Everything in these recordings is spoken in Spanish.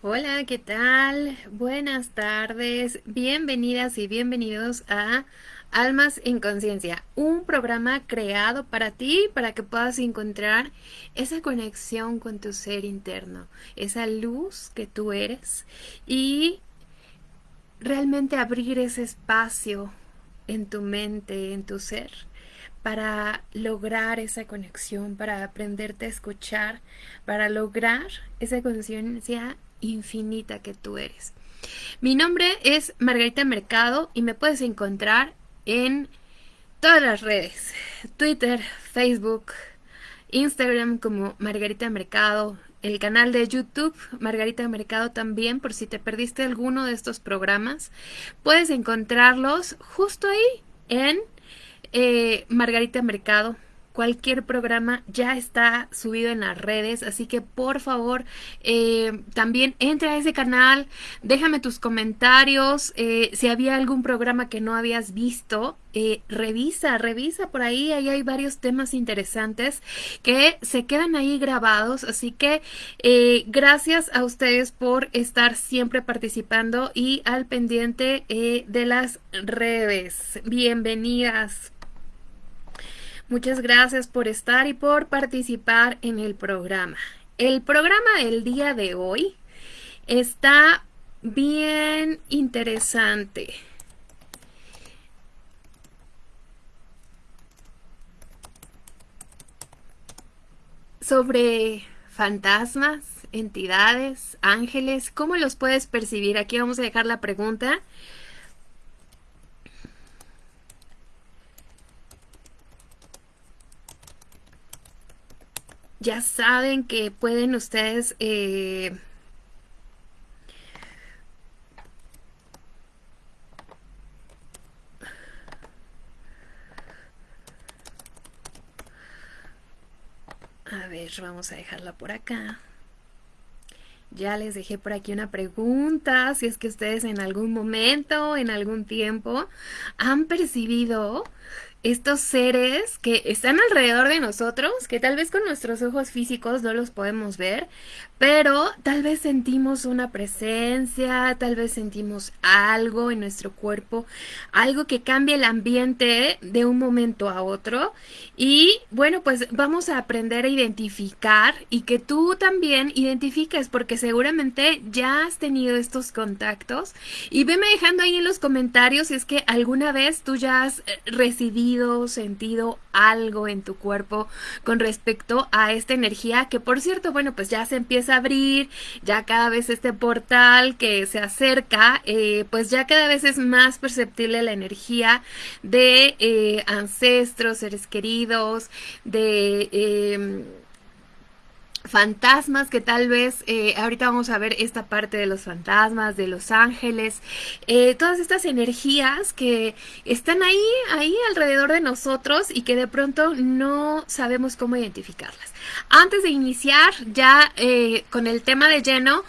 Hola, ¿qué tal? Buenas tardes, bienvenidas y bienvenidos a Almas en Conciencia, un programa creado para ti, para que puedas encontrar esa conexión con tu ser interno, esa luz que tú eres y realmente abrir ese espacio en tu mente, en tu ser, para lograr esa conexión, para aprenderte a escuchar, para lograr esa conciencia infinita que tú eres. Mi nombre es Margarita Mercado y me puedes encontrar en todas las redes, Twitter, Facebook, Instagram como Margarita Mercado, el canal de YouTube Margarita Mercado también, por si te perdiste alguno de estos programas, puedes encontrarlos justo ahí en eh, Margarita Mercado cualquier programa ya está subido en las redes, así que por favor eh, también entra a ese canal, déjame tus comentarios, eh, si había algún programa que no habías visto, eh, revisa, revisa por ahí, ahí hay varios temas interesantes que se quedan ahí grabados, así que gracias a ustedes por estar siempre participando y al pendiente de las redes. Bienvenidas. Muchas gracias por estar y por participar en el programa. El programa del día de hoy está bien interesante. Sobre fantasmas, entidades, ángeles, ¿cómo los puedes percibir? Aquí vamos a dejar la pregunta. Ya saben que pueden ustedes eh, A ver, vamos a dejarla por acá. Ya les dejé por aquí una pregunta, si es que ustedes en algún momento, en algún tiempo, han percibido estos seres que están alrededor de nosotros, que tal vez con nuestros ojos físicos no los podemos ver, pero tal vez sentimos una presencia, tal vez sentimos algo en nuestro cuerpo, algo que cambia el ambiente de un momento a otro. Y bueno, pues vamos a aprender a identificar y que tú también identifiques, porque seguramente ya has tenido estos contactos. Y veme dejando ahí en los comentarios si es que alguna vez tú ya has eh, recibido, sentido algo en tu cuerpo con respecto a esta energía que por cierto, bueno, pues ya se empieza abrir, ya cada vez este portal que se acerca, eh, pues ya cada vez es más perceptible la energía de eh, ancestros, seres queridos, de em, fantasmas que tal vez eh, ahorita vamos a ver esta parte de los fantasmas de los ángeles eh, todas estas energías que están ahí ahí alrededor de nosotros y que de pronto no sabemos cómo identificarlas. Antes de iniciar ya eh, con el tema de lleno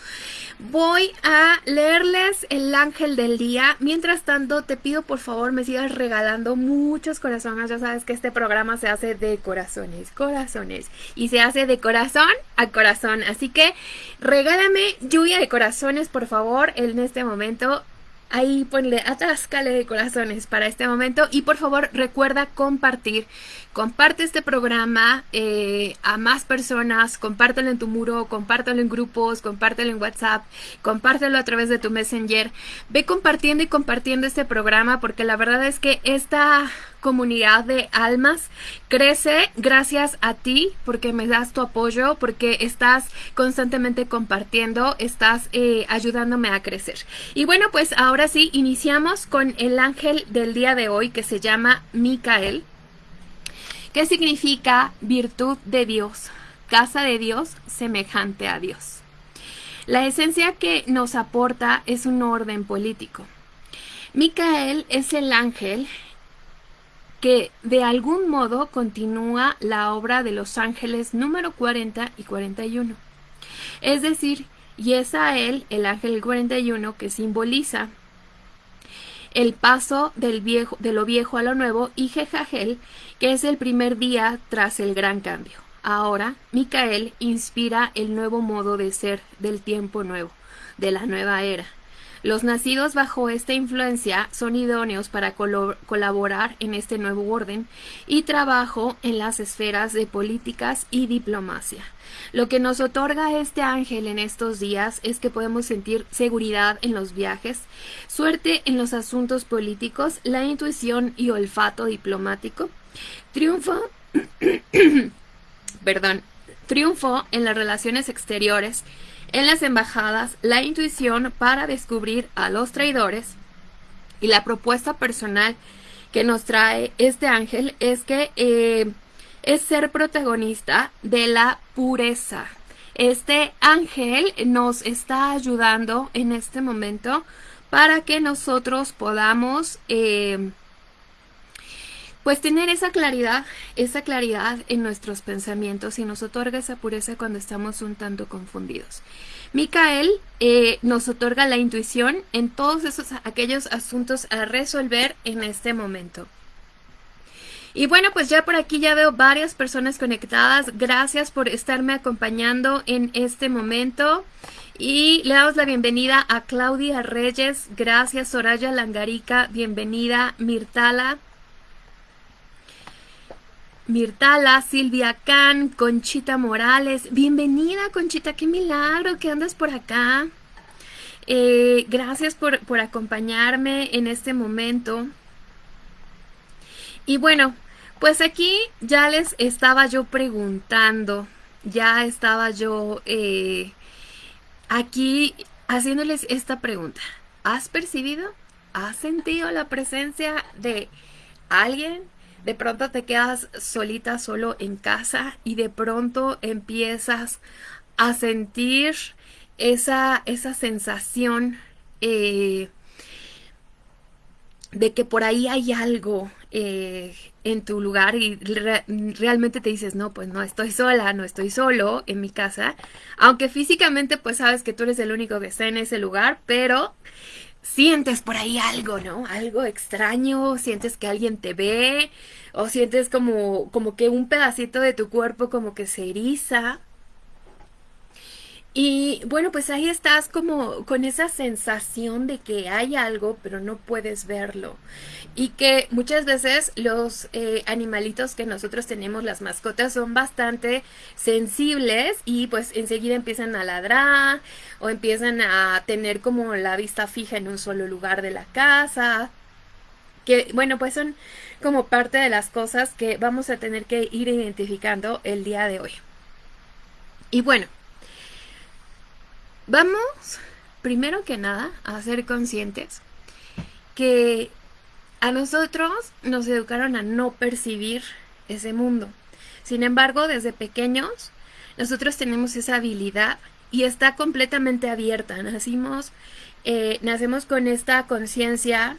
Voy a leerles el ángel del día. Mientras tanto, te pido por favor me sigas regalando muchos corazones. Ya sabes que este programa se hace de corazones, corazones. Y se hace de corazón a corazón. Así que regálame lluvia de corazones, por favor, en este momento. Ahí ponle, atáscale de corazones para este momento y por favor recuerda compartir. Comparte este programa eh, a más personas, compártelo en tu muro, compártelo en grupos, compártelo en WhatsApp, compártelo a través de tu Messenger. Ve compartiendo y compartiendo este programa porque la verdad es que esta comunidad de almas crece gracias a ti porque me das tu apoyo, porque estás constantemente compartiendo, estás eh, ayudándome a crecer. Y bueno, pues ahora sí, iniciamos con el ángel del día de hoy que se llama Micael. ¿Qué significa virtud de Dios? Casa de Dios, semejante a Dios. La esencia que nos aporta es un orden político. Micael es el ángel que de algún modo continúa la obra de los ángeles número 40 y 41. Es decir, y es a él, el ángel 41, que simboliza el paso del viejo, de lo viejo a lo nuevo, y Jejagel, que es el primer día tras el gran cambio. Ahora, Micael inspira el nuevo modo de ser del tiempo nuevo, de la nueva era. Los nacidos bajo esta influencia son idóneos para colaborar en este nuevo orden y trabajo en las esferas de políticas y diplomacia. Lo que nos otorga este ángel en estos días es que podemos sentir seguridad en los viajes, suerte en los asuntos políticos, la intuición y olfato diplomático, triunfo, perdón, triunfo en las relaciones exteriores, en las embajadas la intuición para descubrir a los traidores y la propuesta personal que nos trae este ángel es que eh, es ser protagonista de la pureza. Este ángel nos está ayudando en este momento para que nosotros podamos eh, pues tener esa claridad, esa claridad en nuestros pensamientos y nos otorga esa pureza cuando estamos un tanto confundidos. Micael eh, nos otorga la intuición en todos esos aquellos asuntos a resolver en este momento. Y bueno, pues ya por aquí ya veo varias personas conectadas. Gracias por estarme acompañando en este momento. Y le damos la bienvenida a Claudia Reyes. Gracias, Soraya Langarica. Bienvenida, Mirtala. Mirtala, Silvia Can, Conchita Morales. Bienvenida, Conchita, qué milagro que andas por acá. Eh, gracias por, por acompañarme en este momento. Y bueno, pues aquí ya les estaba yo preguntando, ya estaba yo eh, aquí haciéndoles esta pregunta. ¿Has percibido? ¿Has sentido la presencia de alguien de pronto te quedas solita, solo en casa y de pronto empiezas a sentir esa, esa sensación eh, de que por ahí hay algo eh, en tu lugar y realmente te dices, no, pues no estoy sola, no estoy solo en mi casa, aunque físicamente pues sabes que tú eres el único que está en ese lugar, pero sientes por ahí algo, ¿no? Algo extraño, sientes que alguien te ve o sientes como, como que un pedacito de tu cuerpo como que se eriza. Y bueno, pues ahí estás como con esa sensación de que hay algo, pero no puedes verlo. Y que muchas veces los eh, animalitos que nosotros tenemos, las mascotas, son bastante sensibles y pues enseguida empiezan a ladrar o empiezan a tener como la vista fija en un solo lugar de la casa. Que bueno, pues son como parte de las cosas que vamos a tener que ir identificando el día de hoy. Y bueno, Vamos, primero que nada, a ser conscientes que a nosotros nos educaron a no percibir ese mundo. Sin embargo, desde pequeños, nosotros tenemos esa habilidad y está completamente abierta. Nacimos, eh, nacemos con esta conciencia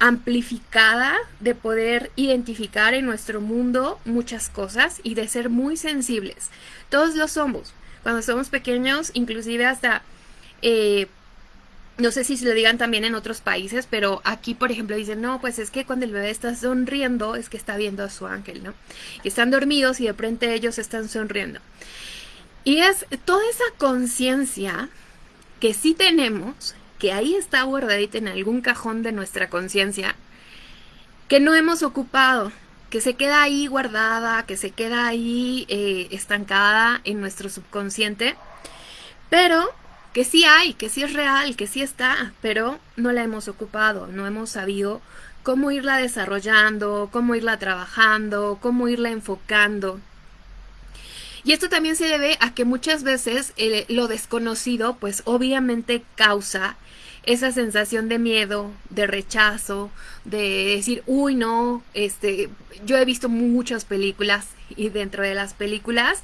amplificada de poder identificar en nuestro mundo muchas cosas y de ser muy sensibles. Todos lo somos cuando somos pequeños, inclusive hasta... Eh, no sé si se lo digan también en otros países, pero aquí, por ejemplo, dicen, no, pues es que cuando el bebé está sonriendo es que está viendo a su ángel, ¿no? Y están dormidos y de frente ellos están sonriendo. Y es toda esa conciencia que sí tenemos, que ahí está guardadita en algún cajón de nuestra conciencia, que no hemos ocupado que se queda ahí guardada, que se queda ahí eh, estancada en nuestro subconsciente, pero que sí hay, que sí es real, que sí está, pero no la hemos ocupado, no hemos sabido cómo irla desarrollando, cómo irla trabajando, cómo irla enfocando. Y esto también se debe a que muchas veces eh, lo desconocido, pues obviamente causa esa sensación de miedo, de rechazo, de decir, uy, no, este, yo he visto muchas películas y dentro de las películas,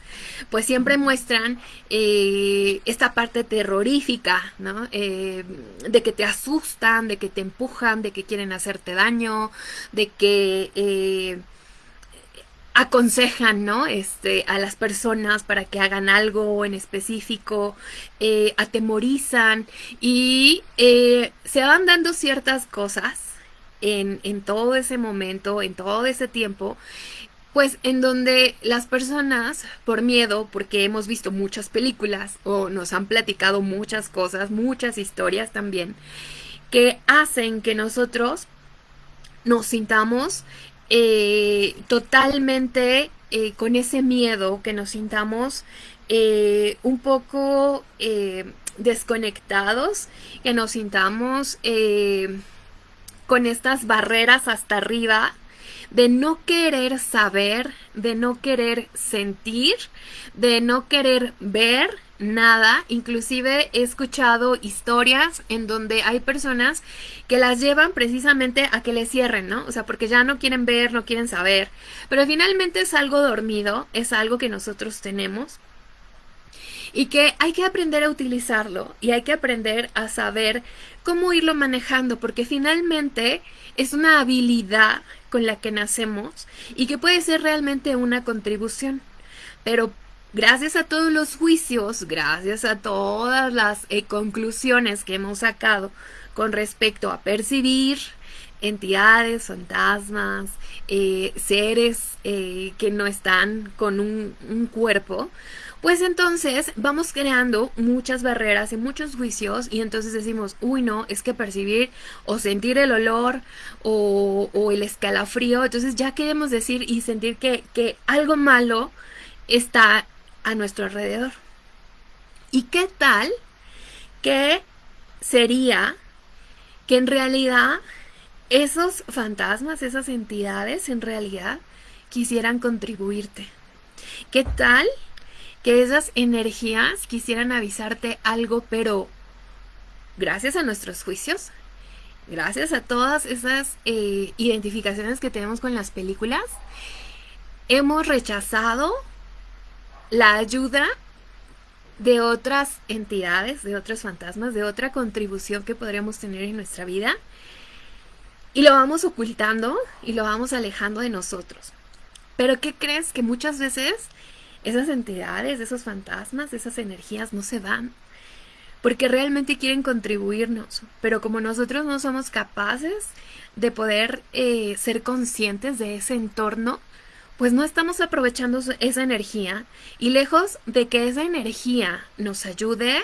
pues siempre muestran eh, esta parte terrorífica, ¿no? Eh, de que te asustan, de que te empujan, de que quieren hacerte daño, de que... Eh, aconsejan, ¿no? Este, a las personas para que hagan algo en específico, eh, atemorizan y eh, se van dando ciertas cosas en, en todo ese momento, en todo ese tiempo, pues en donde las personas, por miedo, porque hemos visto muchas películas o nos han platicado muchas cosas, muchas historias también, que hacen que nosotros nos sintamos eh, totalmente eh, con ese miedo, que nos sintamos eh, un poco desconectados, que nos sintamos con estas barreras hasta arriba de no querer saber, de no querer sentir, de no querer ver nada. Inclusive he escuchado historias en donde hay personas que las llevan precisamente a que le cierren, ¿no? O sea, porque ya no quieren ver, no quieren saber. Pero finalmente es algo dormido, es algo que nosotros tenemos y que hay que aprender a utilizarlo y hay que aprender a saber cómo irlo manejando, porque finalmente es una habilidad con la que nacemos y que puede ser realmente una contribución. Pero gracias a todos los juicios, gracias a todas las eh, conclusiones que hemos sacado con respecto a percibir entidades, fantasmas, eh, seres eh, que no están con un cuerpo, pues entonces vamos creando muchas barreras y muchos juicios y entonces decimos, uy no, es que percibir o sentir el olor o, el escalafrío, entonces ya queremos decir y sentir que, que algo malo está a nuestro alrededor. ¿Y qué tal que sería que en realidad esos fantasmas, esas entidades en realidad quisieran contribuirte? ¿Qué tal que esas energías quisieran avisarte algo, pero gracias a nuestros juicios, gracias a todas esas eh, identificaciones que tenemos con las películas, hemos rechazado la ayuda de otras entidades, de otros fantasmas, de otra contribución que podríamos tener en nuestra vida. Y lo vamos ocultando y lo vamos alejando de nosotros. Pero ¿qué crees? Que muchas veces esas entidades, esos fantasmas, esas energías no se van porque realmente quieren contribuirnos, pero como nosotros no somos capaces de poder eh, ser conscientes de ese entorno, pues no estamos aprovechando esa energía. Y lejos de que esa energía nos ayude,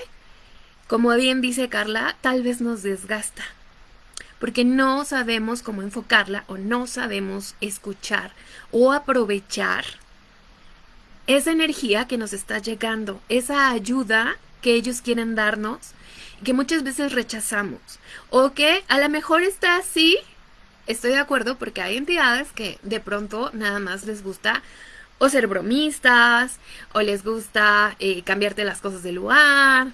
como bien dice Carla, tal vez nos desgasta, porque no sabemos cómo enfocarla o no sabemos escuchar o aprovechar esa energía que nos está llegando, esa ayuda que ellos quieren darnos, que muchas veces rechazamos, o que a lo mejor está así, estoy de acuerdo, porque hay entidades que de pronto nada más les gusta o ser bromistas, o les gusta eh, cambiarte las cosas de lugar,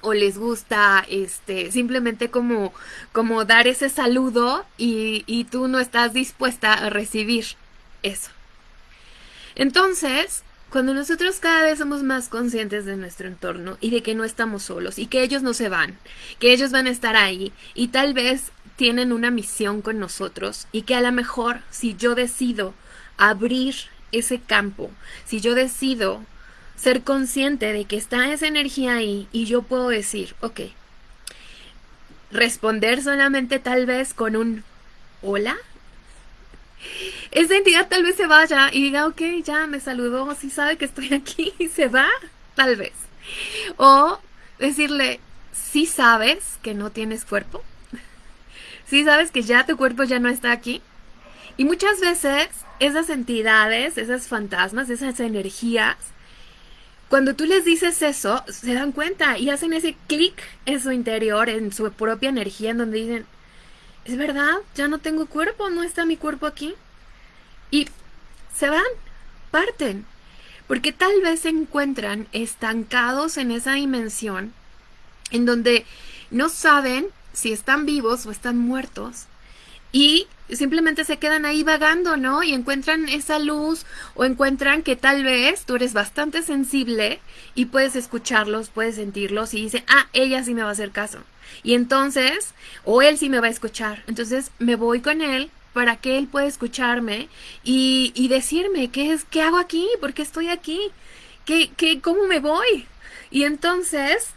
o les gusta este simplemente como, como dar ese saludo y, y tú no estás dispuesta a recibir eso. Entonces, cuando nosotros cada vez somos más conscientes de nuestro entorno y de que no estamos solos y que ellos no se van, que ellos van a estar ahí y tal vez tienen una misión con nosotros y que a lo mejor si yo decido abrir ese campo, si yo decido ser consciente de que está esa energía ahí y yo puedo decir, ok, responder solamente tal vez con un hola, esa entidad tal vez se vaya y diga, ok, ya me saludó, si sabe que estoy aquí y se va, tal vez. O decirle, si sabes que no tienes cuerpo, si sabes que ya tu cuerpo ya no está aquí. Y muchas veces esas entidades, esas fantasmas, esas energías, cuando tú les dices eso, se dan cuenta y hacen ese clic en su interior, en su propia energía, en donde dicen, es verdad, ya no tengo cuerpo, no está mi cuerpo aquí. Y se van, parten, porque tal vez se encuentran estancados en esa dimensión en donde no saben si están vivos o están muertos y simplemente se quedan ahí vagando, ¿no? Y encuentran esa luz o encuentran que tal vez tú eres bastante sensible y puedes escucharlos, puedes sentirlos y dicen, ah, ella sí me va a hacer caso. Y entonces, o él sí me va a escuchar. Entonces me voy con él para que él pueda escucharme y, y decirme qué es, qué hago aquí, por qué estoy aquí, ¿Qué, qué, cómo me voy. Y entonces,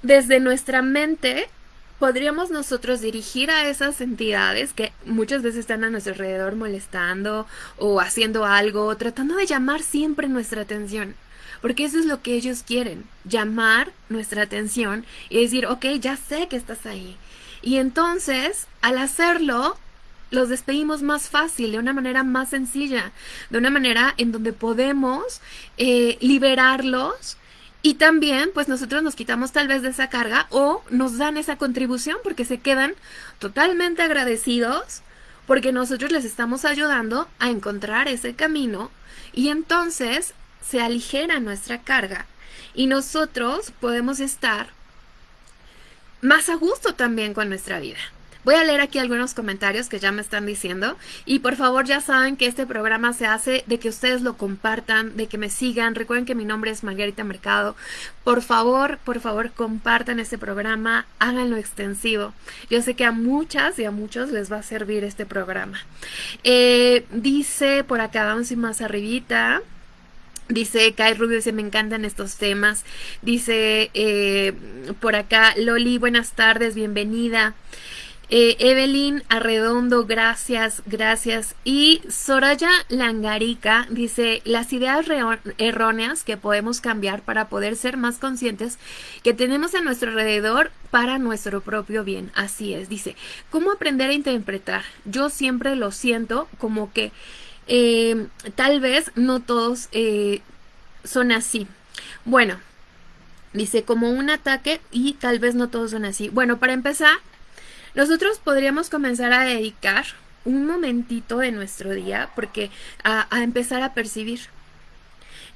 desde nuestra mente, podríamos nosotros dirigir a esas entidades que muchas veces están a nuestro alrededor molestando o haciendo algo, tratando de llamar siempre nuestra atención. Porque eso es lo que ellos quieren, llamar nuestra atención y decir, ok, ya sé que estás ahí. Y entonces, al hacerlo, los despedimos más fácil, de una manera más sencilla, de una manera en donde podemos eh, liberarlos y también, pues nosotros nos quitamos tal vez de esa carga o nos dan esa contribución porque se quedan totalmente agradecidos porque nosotros les estamos ayudando a encontrar ese camino y entonces se aligera nuestra carga y nosotros podemos estar más a gusto también con nuestra vida. Voy a leer aquí algunos comentarios que ya me están diciendo y por favor ya saben que este programa se hace de que ustedes lo compartan, de que me sigan. Recuerden que mi nombre es Margarita Mercado. Por favor, por favor, compartan este programa, háganlo extensivo. Yo sé que a muchas y a muchos les va a servir este programa. Eh, dice por acá, vamos y más arribita. Dice Kai Rubio, dice, me encantan estos temas. Dice eh, por acá, Loli, buenas tardes, bienvenida. Eh, Evelyn Arredondo, gracias, gracias. Y Soraya Langarica dice, las ideas erróneas que podemos cambiar para poder ser más conscientes que tenemos a nuestro alrededor para nuestro propio bien. Así es, dice, ¿cómo aprender a interpretar? Yo siempre lo siento como que eh, tal vez no todos eh, son así. Bueno, dice como un ataque y tal vez no todos son así. Bueno, para empezar, nosotros podríamos comenzar a dedicar un momentito de nuestro día porque a, empezar a percibir.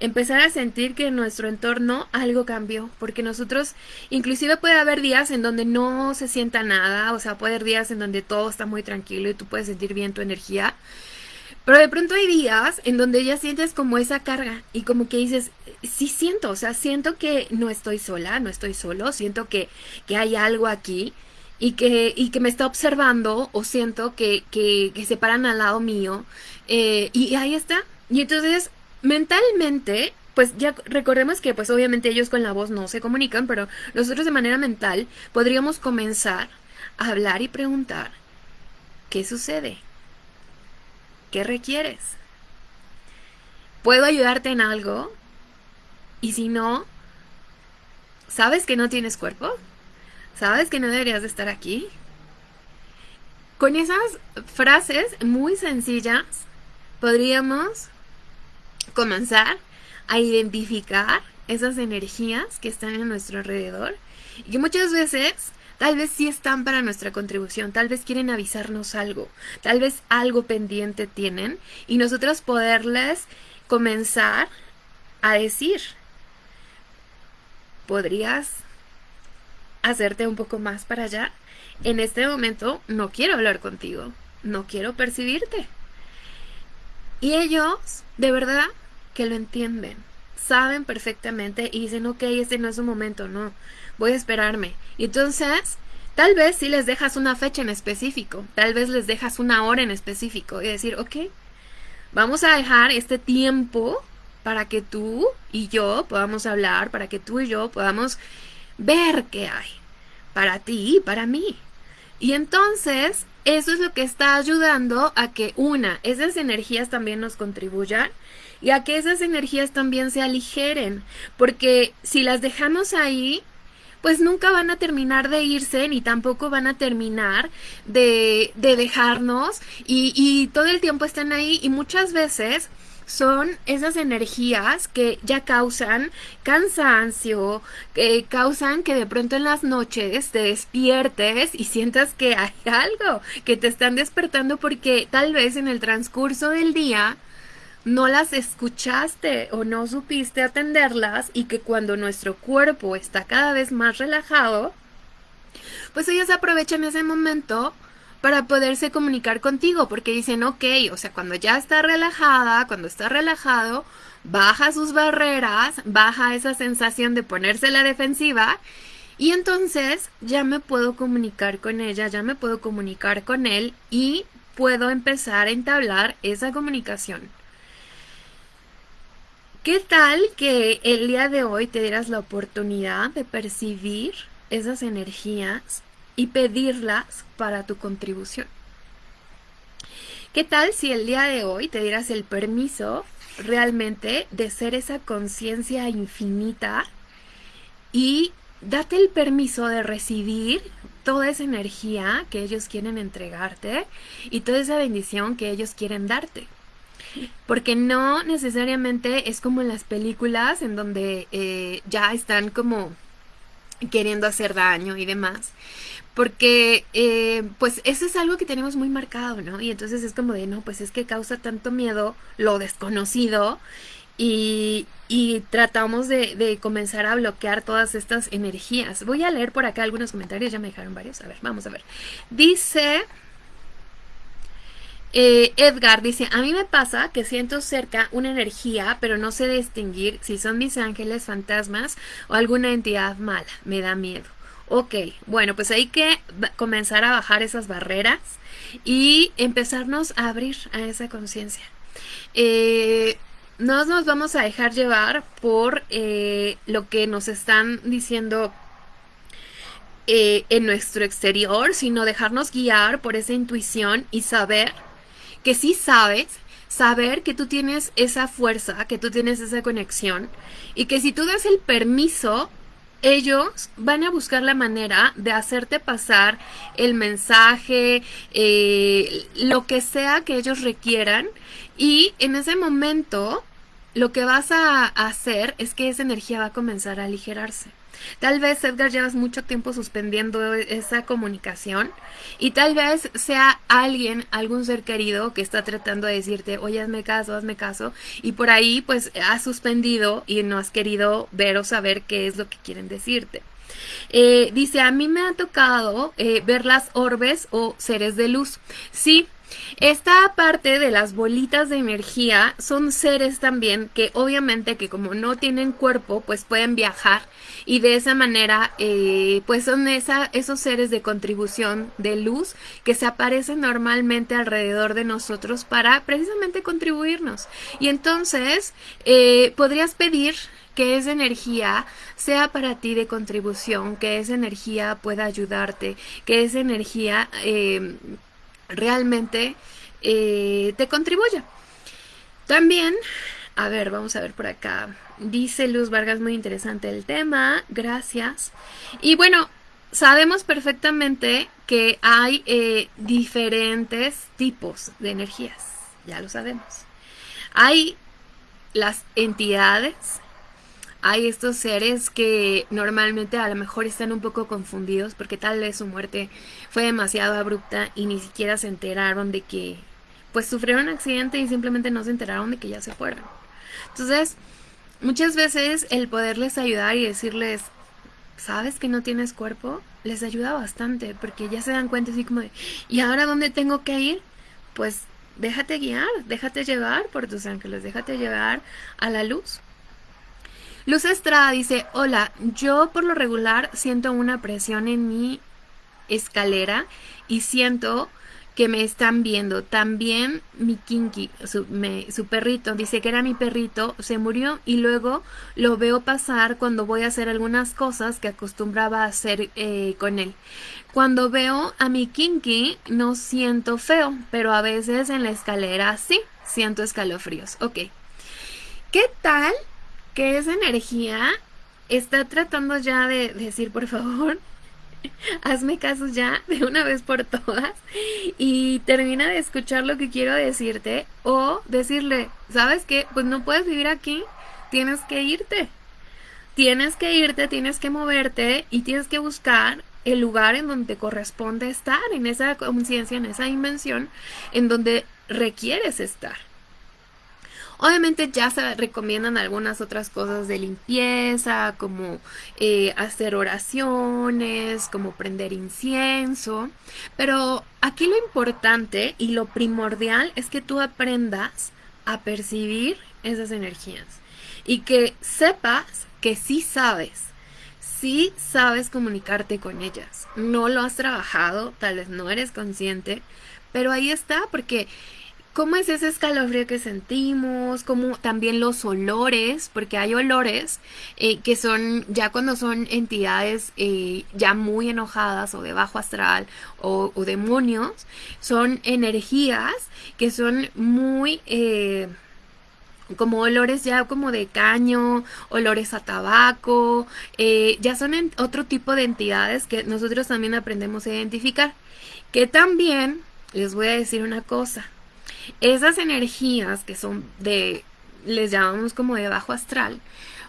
Empezar a sentir que en nuestro entorno algo cambió, porque nosotros, inclusive puede haber días en donde no se sienta nada, o sea, puede haber días en donde todo está muy tranquilo y tú puedes sentir bien tu energía, pero de pronto hay días en donde ya sientes como esa carga y como que dices, sí siento, o sea, siento que no estoy sola, no estoy solo, siento que, que hay algo aquí y que, y que me está observando o siento que, que, se paran al lado mío eh, y ahí está. Y entonces mentalmente, pues ya recordemos que pues obviamente ellos con la voz no se comunican, pero nosotros de manera mental podríamos comenzar a hablar y preguntar, ¿qué sucede? ¿Qué requieres? ¿Puedo ayudarte en algo? Y si no, ¿sabes que no tienes cuerpo? ¿Sabes que no deberías de estar aquí? Con esas frases muy sencillas podríamos comenzar a identificar esas energías que están en nuestro alrededor y que muchas veces tal vez sí están para nuestra contribución, tal vez quieren avisarnos algo, tal vez algo pendiente tienen y nosotros poderles comenzar a decir, podrías hacerte un poco más para allá. En este momento no quiero hablar contigo, no quiero percibirte. Y ellos, de verdad, que lo entienden, saben perfectamente y dicen, ok, este no es un momento, no, voy a esperarme. Y entonces, tal vez si les dejas una fecha en específico, tal vez les dejas una hora en específico y decir, ok, vamos a dejar este tiempo para que tú y yo podamos hablar, para que tú y yo podamos ver qué hay para ti y para mí. Y entonces, eso es lo que está ayudando a que una, esas energías también nos contribuyan y a que esas energías también se aligeren, porque si las dejamos ahí, pues nunca van a terminar de irse ni tampoco van a terminar de, de dejarnos y, y todo el tiempo están ahí y muchas veces son esas energías que ya causan cansancio, que causan que de pronto en las noches te despiertes y sientas que hay algo, que te están despertando porque tal vez en el transcurso del día no las escuchaste o no supiste atenderlas y que cuando nuestro cuerpo está cada vez más relajado, pues ellas aprovechan ese momento para poderse comunicar contigo, porque dicen, ok, o sea, cuando ya está relajada, cuando está relajado, baja sus barreras, baja esa sensación de ponerse la defensiva y entonces ya me puedo comunicar con ella, ya me puedo comunicar con él y puedo empezar a entablar esa comunicación. ¿Qué tal que el día de hoy te dieras la oportunidad de percibir esas energías y pedirlas para tu contribución. ¿Qué tal si el día de hoy te dieras el permiso realmente de ser esa conciencia infinita y date el permiso de recibir toda esa energía que ellos quieren entregarte y toda esa bendición que ellos quieren darte. Porque no necesariamente es como en las películas en donde eh, ya están como queriendo hacer daño y demás. Porque eh, pues eso es algo que tenemos muy marcado, ¿no? Y entonces es como de, no, pues es que causa tanto miedo lo desconocido y, tratamos de, de, comenzar a bloquear todas estas energías. Voy a leer por acá algunos comentarios, ya me dejaron varios. A ver, vamos a ver. Dice... Eh, Edgar dice, a mí me pasa que siento cerca una energía, pero no sé distinguir si son mis ángeles, fantasmas o alguna entidad mala. Me da miedo. Ok, bueno, pues hay que comenzar a bajar esas barreras y empezarnos a abrir a esa conciencia. Eh, no nos vamos a dejar llevar por eh, lo que nos están diciendo en nuestro exterior, sino dejarnos guiar por esa intuición y saber que sí sabes, saber que tú tienes esa fuerza, que tú tienes esa conexión y que si tú das el permiso, ellos van a buscar la manera de hacerte pasar el mensaje, eh, lo que sea que ellos requieran y en ese momento lo que vas a hacer es que esa energía va a comenzar a aligerarse. Tal vez Edgar llevas mucho tiempo suspendiendo esa comunicación y tal vez sea alguien, algún ser querido que está tratando de decirte, oye, hazme caso, hazme caso y por ahí pues has suspendido y no has querido ver o saber qué es lo que quieren decirte. Eh, dice, a mí me ha tocado eh, ver las orbes o seres de luz. Sí, esta parte de las bolitas de energía son seres también que obviamente que como no tienen cuerpo pues pueden viajar y de esa manera eh, pues son esa, esos seres de contribución de luz que se aparecen normalmente alrededor de nosotros para precisamente contribuirnos. Y entonces eh, podrías pedir que esa energía sea para ti de contribución, que esa energía pueda ayudarte, que esa energía eh, realmente eh, te contribuya. También, a ver, vamos a ver por acá. Dice Luz Vargas, muy interesante el tema, gracias. Y bueno, sabemos perfectamente que hay eh, diferentes tipos de energías, ya lo sabemos. Hay las entidades hay estos seres que normalmente a lo mejor están un poco confundidos porque tal vez su muerte fue demasiado abrupta y ni siquiera se enteraron de que pues sufrieron un accidente y simplemente no se enteraron de que ya se fueron. Entonces, muchas veces el poderles ayudar y decirles, ¿sabes que no tienes cuerpo? Les ayuda bastante porque ya se dan cuenta así como de, ¿y ahora dónde tengo que ir? Pues déjate guiar, déjate llevar por tus ángeles, déjate llevar a la luz. Luz Estrada dice, hola, yo por lo regular siento una presión en mi escalera y siento que me están viendo. También mi Kinky, su, perrito, dice que era mi perrito, se murió y luego lo veo pasar cuando voy a hacer algunas cosas que acostumbraba a hacer eh, con él. Cuando veo a mi Kinky no siento feo, pero a veces en la escalera sí, siento escalofríos. Ok. ¿Qué tal que esa energía está tratando ya de decir, por favor, hazme caso ya de una vez por todas y termina de escuchar lo que quiero decirte o decirle, ¿sabes qué? Pues no puedes vivir aquí, tienes que irte. Tienes que irte, tienes que moverte y tienes que buscar el lugar en donde te corresponde estar, en esa conciencia, en esa dimensión, en donde requieres estar. Obviamente ya se recomiendan algunas otras cosas de limpieza, como eh, hacer oraciones, como prender incienso, pero aquí lo importante y lo primordial es que tú aprendas a percibir esas energías y que sepas que sí sabes, sí sabes comunicarte con ellas. No lo has trabajado, tal vez no eres consciente, pero ahí está porque cómo es ese escalofrío que sentimos, cómo también los olores, porque hay olores eh, que son ya cuando son entidades eh, ya muy enojadas o de bajo astral o, demonios, son energías que son muy... Eh, como olores ya como de caño, olores a tabaco, ya son otro tipo de entidades que nosotros también aprendemos a identificar. Que también les voy a decir una cosa, esas energías que son de, les llamamos como de bajo astral,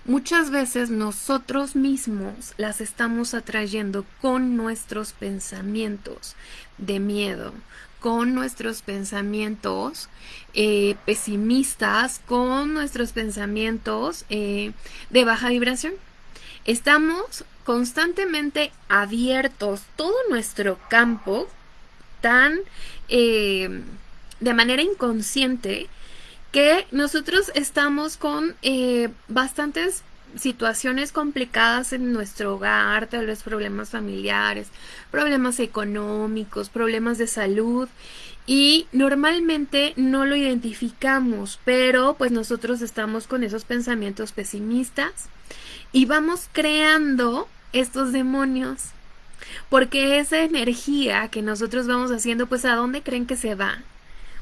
muchas veces nosotros mismos las estamos atrayendo con nuestros pensamientos de miedo, con nuestros pensamientos eh, pesimistas, con nuestros pensamientos eh, de baja vibración. Estamos constantemente abiertos, todo nuestro campo tan eh, de manera inconsciente que nosotros estamos con eh, bastantes situaciones complicadas en nuestro hogar, tal vez problemas familiares, problemas económicos, problemas de salud y normalmente no lo identificamos, pero pues nosotros estamos con esos pensamientos pesimistas y vamos creando estos demonios porque esa energía que nosotros vamos haciendo, pues ¿a dónde creen que se va?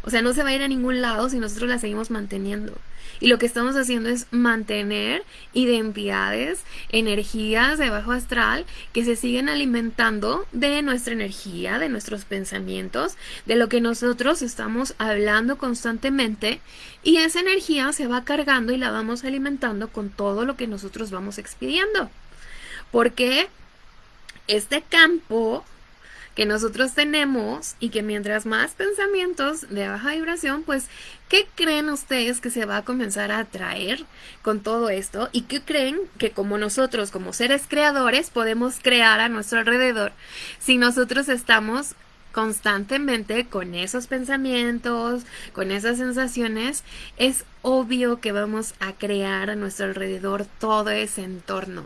O sea, no se va a ir a ningún lado si nosotros la seguimos manteniendo. Y lo que estamos haciendo es mantener identidades, energías de bajo astral que se siguen alimentando de nuestra energía, de nuestros pensamientos, de lo que nosotros estamos hablando constantemente. Y esa energía se va cargando y la vamos alimentando con todo lo que nosotros vamos expidiendo. Porque este campo que nosotros tenemos y que mientras más pensamientos de baja vibración, pues, ¿qué creen ustedes que se va a comenzar a atraer con todo esto? ¿Y qué creen que como nosotros, como seres creadores, podemos crear a nuestro alrededor si nosotros estamos constantemente con esos pensamientos, con esas sensaciones, es obvio que vamos a crear a nuestro alrededor todo ese entorno.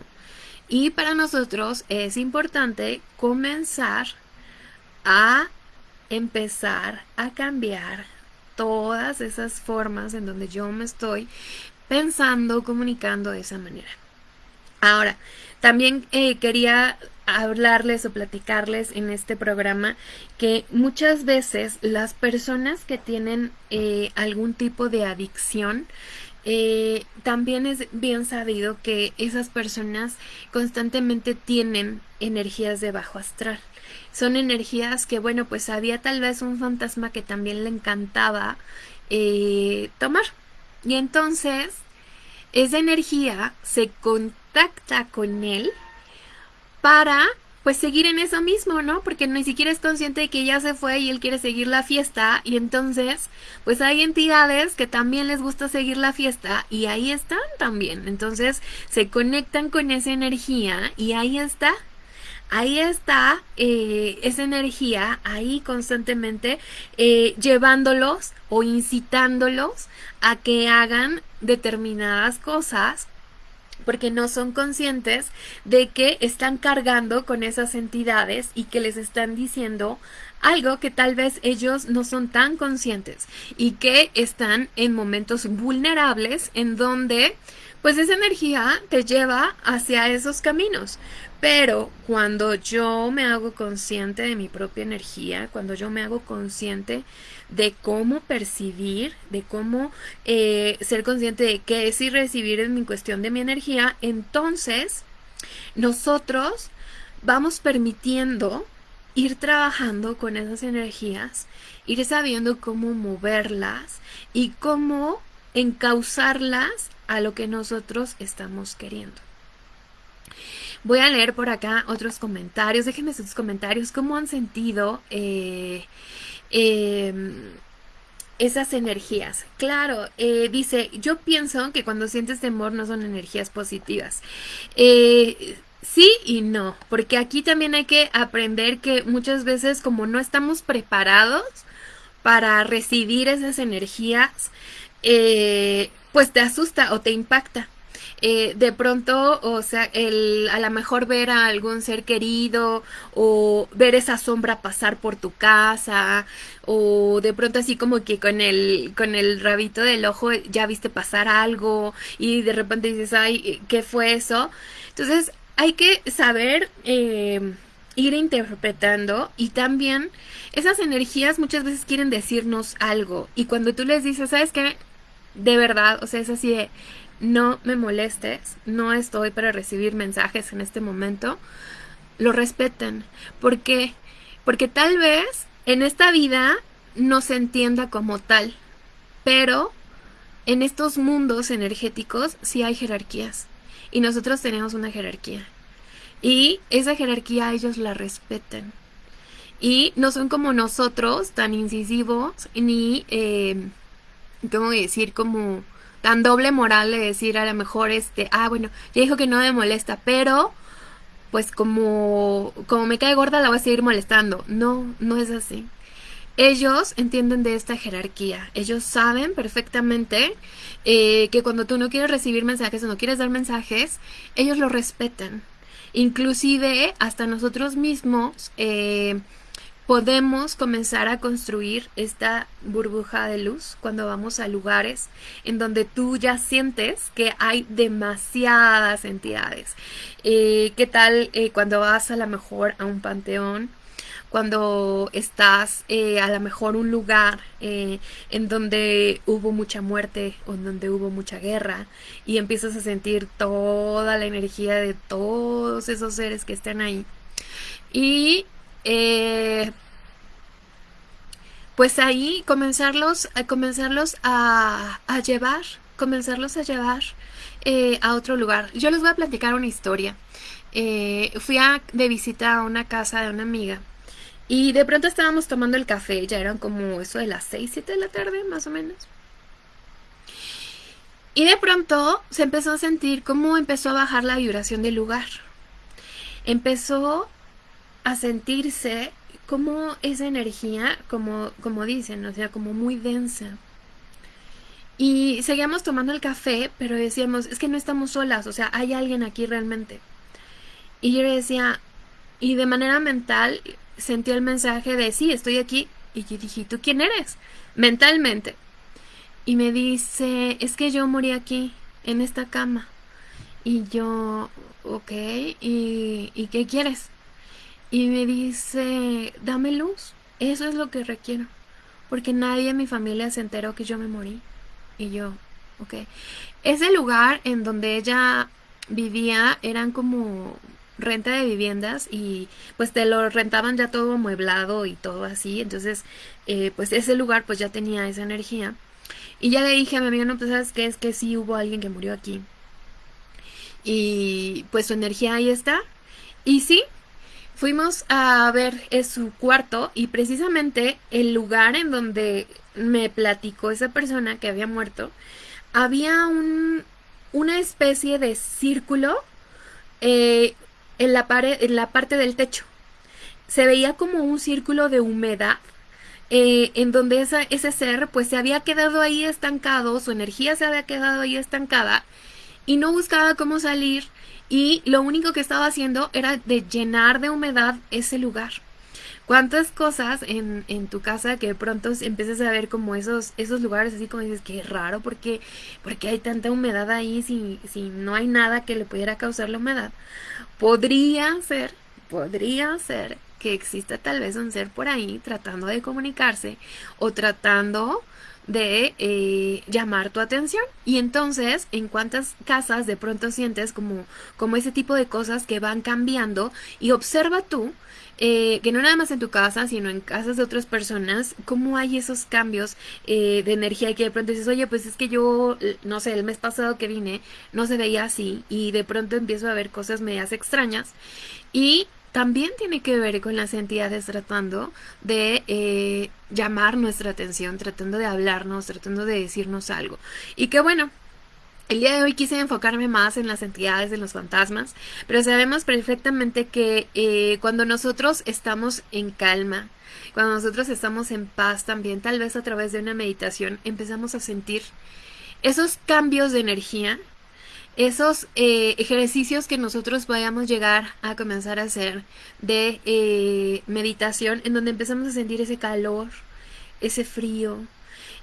Y para nosotros es importante comenzar a empezar a cambiar todas esas formas en donde yo me estoy pensando, comunicando de esa manera. Ahora, también eh, quería hablarles o platicarles en este programa que muchas veces las personas que tienen eh, algún tipo de adicción eh, también es bien sabido que esas personas constantemente tienen energías de bajo astral son energías que, bueno, pues había tal vez un fantasma que también le encantaba eh, tomar. Y entonces, esa energía se contacta con él para pues seguir en eso mismo, ¿no? Porque ni siquiera es consciente de que ya se fue y él quiere seguir la fiesta y entonces pues hay entidades que también les gusta seguir la fiesta y ahí están también. Entonces se conectan con esa energía y ahí está ahí está eh, esa energía, ahí constantemente eh, llevándolos o incitándolos a que hagan determinadas cosas porque no son conscientes de que están cargando con esas entidades y que les están diciendo algo que tal vez ellos no son tan conscientes y que están en momentos vulnerables en donde pues esa energía te lleva hacia esos caminos. Pero cuando yo me hago consciente de mi propia energía, cuando yo me hago consciente de cómo percibir, de cómo eh, ser consciente de qué es y recibir en mi cuestión de mi energía, entonces nosotros vamos permitiendo ir trabajando con esas energías, ir sabiendo cómo moverlas y cómo encauzarlas a lo que nosotros estamos queriendo. Voy a leer por acá otros comentarios. Déjenme sus comentarios. ¿Cómo han sentido eh, em, esas energías? Claro, eh, dice, yo pienso que cuando sientes temor no son energías positivas. Eh, sí y no, porque aquí también hay que aprender que muchas veces como no estamos preparados para recibir esas energías, pues te asusta o te impacta. eh, de pronto, o sea, el, a lo mejor ver a algún ser querido o ver esa sombra pasar por tu casa o de pronto así como que con el, con el rabito del ojo ya viste pasar algo y de repente dices, ay, ¿qué fue eso? Entonces hay que saber eh, ir interpretando y también esas energías muchas veces quieren decirnos algo y cuando tú les dices, ¿sabes qué? De verdad, o sea, es así de, no me molestes, no estoy para recibir mensajes en este momento, lo respeten. ¿Por qué? Porque tal vez en esta vida no se entienda como tal, pero en estos mundos energéticos sí hay jerarquías y nosotros tenemos una jerarquía. Y esa jerarquía ellos la respetan. Y no son como nosotros tan incisivos ni, eh, ¿cómo decir? Como tan doble moral de decir a lo mejor este, ah, bueno, ya dijo que no me molesta, pero pues como, como me cae gorda la voy a seguir molestando. No, no es así. Ellos entienden de esta jerarquía. Ellos saben perfectamente eh, que cuando tú no quieres recibir mensajes o no quieres dar mensajes, ellos lo respetan. Inclusive hasta nosotros mismos eh, podemos comenzar a construir esta burbuja de luz cuando vamos a lugares en donde tú ya sientes que hay demasiadas entidades. Eh, ¿Qué tal eh, cuando vas a lo mejor a un panteón? Cuando estás eh, a lo mejor un lugar en donde hubo mucha muerte o en donde hubo mucha guerra y empiezas a sentir toda la energía de todos esos seres que están ahí. Y eh, pues ahí comenzarlos, a comenzarlos a, llevar, comenzarlos a llevar eh, a otro lugar. Yo les voy a platicar una historia. Eh, fui a, de visita a una casa de una amiga y de pronto estábamos tomando el café, ya eran como eso de las 6, 7 de la tarde más o menos. Y de pronto se empezó a sentir cómo empezó a bajar la vibración del lugar. Empezó a sentirse como esa energía, como, como dicen, o sea, como muy densa. Y seguíamos tomando el café, pero decíamos, es que no estamos solas, o sea, hay alguien aquí realmente. Y yo le decía, y de manera mental sentí el mensaje de, sí, estoy aquí. Y yo dije, ¿tú quién eres? Mentalmente. Y me dice, es que yo morí aquí, en esta cama. Y yo, ok, ¿y, ¿y qué quieres? Y me dice, dame luz, eso es lo que requiero, porque nadie en mi familia se enteró que yo me morí. Y yo, ok. Ese lugar en donde ella vivía eran como renta de viviendas y pues te lo rentaban ya todo amueblado y todo así, entonces eh, pues ese lugar pues ya tenía esa energía. Y ya le dije a mi amiga, no, pues sabes qué es que sí hubo alguien que murió aquí. Y pues su energía ahí está. Y sí, Fuimos a ver su cuarto y precisamente el lugar en donde me platicó esa persona que había muerto, había un, una especie de círculo eh, en, la pared, en la parte del techo. Se veía como un círculo de humedad eh, en donde esa, ese ser pues se había quedado ahí estancado, su energía se había quedado ahí estancada y no buscaba cómo salir y lo único que estaba haciendo era de llenar de humedad ese lugar. ¿Cuántas cosas en, en, tu casa que de pronto empiezas a ver como esos, esos lugares así como dices, que raro, porque, porque hay tanta humedad ahí si, si no hay nada que le pudiera causar la humedad? Podría ser, podría ser que exista tal vez un ser por ahí tratando de comunicarse o tratando de eh, llamar tu atención. Y entonces, en cuántas casas de pronto sientes como, como ese tipo de cosas que van cambiando. Y observa tú eh, que no nada más en tu casa, sino en casas de otras personas, cómo hay esos cambios eh, de energía que de pronto dices, oye, pues es que yo, no sé, el mes pasado que vine no se veía así y de pronto empiezo a ver cosas medias extrañas. Y también tiene que ver con las entidades tratando de eh, llamar nuestra atención, tratando de hablarnos, tratando de decirnos algo. Y que bueno, el día de hoy quise enfocarme más en las entidades de los fantasmas, pero sabemos perfectamente que eh, cuando nosotros estamos en calma, cuando nosotros estamos en paz también, tal vez a través de una meditación, empezamos a sentir esos cambios de energía esos eh, ejercicios que nosotros vayamos llegar a comenzar a hacer de eh, meditación en donde empezamos a sentir ese calor, ese frío,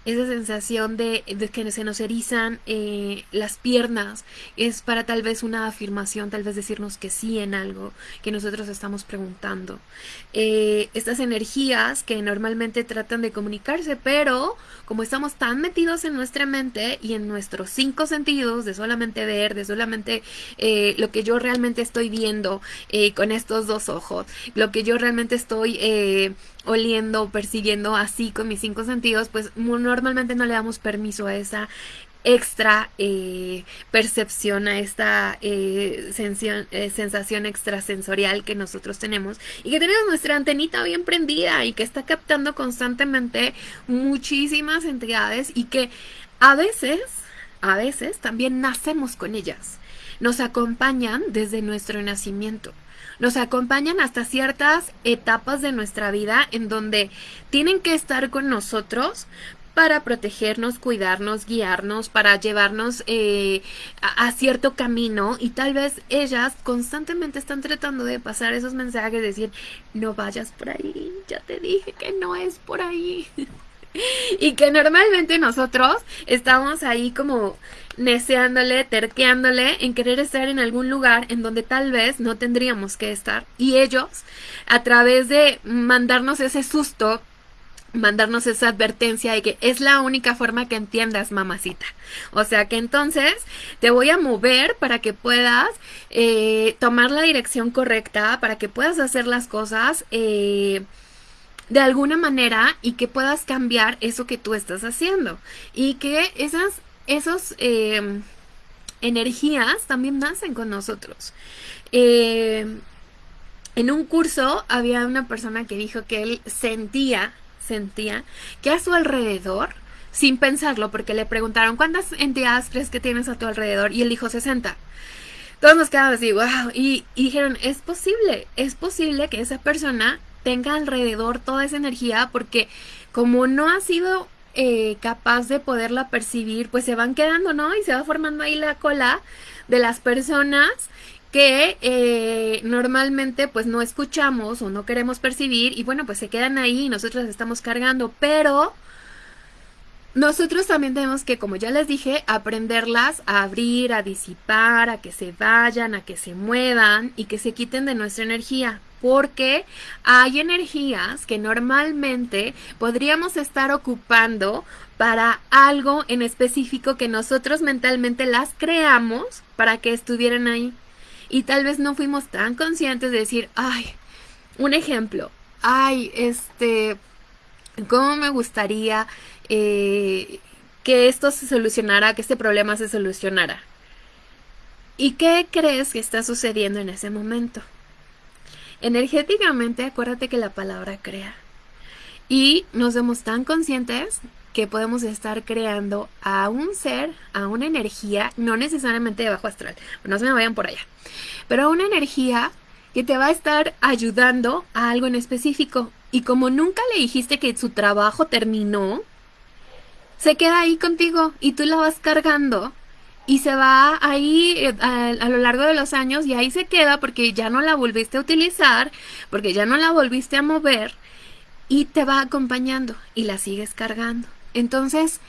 esa sensación de, que se nos erizan eh, las piernas es para tal vez una afirmación, tal vez decirnos que sí en algo que nosotros estamos preguntando. Eh, estas energías que normalmente tratan de comunicarse, pero como estamos tan metidos en nuestra mente y en nuestros cinco sentidos, de solamente ver, de solamente eh, lo que yo realmente estoy viendo con estos dos ojos, lo que yo realmente estoy oliendo, persiguiendo así con mis cinco sentidos, pues normalmente no le damos permiso a esa extra eh, percepción, a esta eh, eh, sensación extrasensorial que nosotros tenemos y que tenemos nuestra antenita bien prendida y que está captando constantemente muchísimas entidades y que a veces, a veces también nacemos con ellas. Nos acompañan desde nuestro nacimiento nos acompañan hasta ciertas etapas de nuestra vida en donde tienen que estar con nosotros para protegernos, cuidarnos, guiarnos, para llevarnos eh, a, cierto camino y tal vez ellas constantemente están tratando de pasar esos mensajes, decir, no vayas por ahí, ya te dije que no es por ahí. y que normalmente nosotros estamos ahí como neceándole, terqueándole en querer estar en algún lugar en donde tal vez no tendríamos que estar. Y ellos, a través de mandarnos ese susto, mandarnos esa advertencia de que es la única forma que entiendas, mamacita. O sea que entonces te voy a mover para que puedas eh, tomar la dirección correcta, para que puedas hacer las cosas. Eh, de alguna manera y que puedas cambiar eso que tú estás haciendo y que esas esos em, energías también nacen con nosotros. Em, en un curso había una persona que dijo que él sentía, sentía que a su alrededor, sin pensarlo, porque le preguntaron cuántas entidades crees que tienes a tu alrededor y él dijo 60. Todos nos quedamos así, wow, y dijeron, es posible, es posible que esa persona tenga alrededor toda esa energía porque como no ha sido eh, capaz de poderla percibir, pues se van quedando, ¿no? Y se va formando ahí la cola de las personas que eh, normalmente pues no escuchamos o no queremos percibir y bueno pues se quedan ahí y nosotros estamos cargando pero nosotros también tenemos que como ya les dije aprenderlas a abrir a disipar a que se vayan a que se muevan y que se quiten de nuestra energía porque hay energías que normalmente podríamos estar ocupando para algo en específico que nosotros mentalmente las creamos para que estuvieran ahí. Y tal vez no fuimos tan conscientes de decir, ay, un ejemplo, ay, este, ¿cómo me gustaría eh, que esto se solucionara, que este problema se solucionara? ¿Y qué crees que está sucediendo en ese momento? Energéticamente, acuérdate que la palabra crea. Y nos vemos tan conscientes que podemos estar creando a un ser, a una energía, no necesariamente de bajo astral, no se me vayan por allá, pero a una energía que te va a estar ayudando a algo en específico. Y como nunca le dijiste que su trabajo terminó, se queda ahí contigo y tú la vas cargando y se va ahí eh, a, lo largo de los años y ahí se queda porque ya no la volviste a utilizar, porque ya no la volviste a mover y te va acompañando y la sigues cargando. Entonces,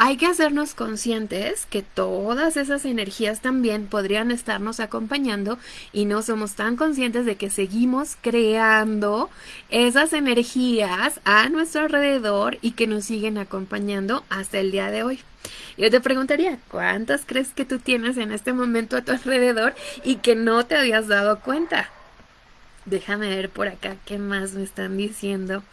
hay que hacernos conscientes que todas esas energías también podrían estarnos acompañando y no somos tan conscientes de que seguimos creando esas energías a nuestro alrededor y que nos siguen acompañando hasta el día de hoy. Yo te preguntaría, ¿cuántas crees que tú tienes en este momento a tu alrededor y que no te habías dado cuenta? Déjame ver por acá qué más me están diciendo.